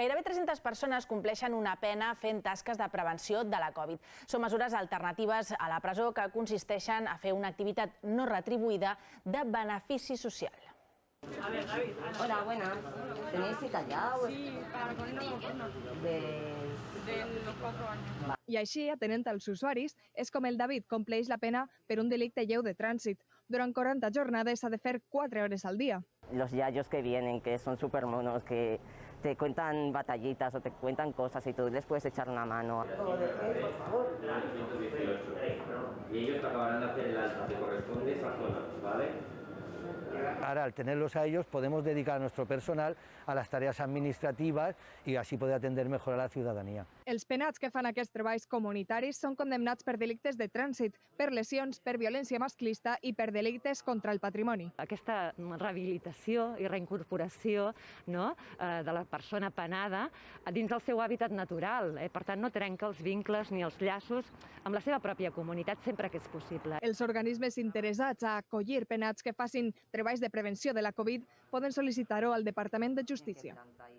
Gairebé 300 persones compleixen una pena fent tasques de prevenció de la Covid. Són mesures alternatives a la presó que consisteixen a fer una activitat no retribuïda de benefici social. Hola, buenas. ¿Tenéis cita ya? Sí, para ponernos vacunas De... de los cuatro años. I així, atenent als usuaris, és com el David compleix la pena per un delicte lleu de trànsit. Durant 40 jornades s'ha de fer 4 hores al dia. Los yayos que vienen, que son súper monos, que te cuentan batallitas o te cuentan cosas y tú les puedes echar una mano. y ellos acabarán de hacer el alta, te corresponde esa zona, ¿vale? Ahora, al tenerlos a ellos, podemos dedicar a nuestro personal a las tareas administrativas y así poder atender mejor a la ciudadanía. Els penats que fan aquests treballs comunitaris són condemnats per delictes de trànsit, per lesions, per violència masclista i per delictes contra el patrimoni. aquesta rehabilitació i reincorporació no, eh, de la persona penada dins del seu hàbitat natural. Eh? Per tant, no trenca els vincles ni els llaços amb la seva pròpia comunitat sempre que és possible. Els organismes interessats a acollir penats que facin treballs de prevenció de la Covid poden sol·licitar-ho al Departament de Justícia.